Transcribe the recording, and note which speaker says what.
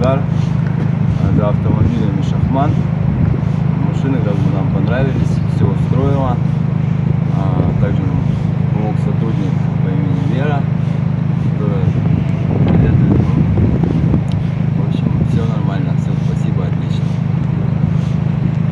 Speaker 1: Edgar, draft 17 Şahman.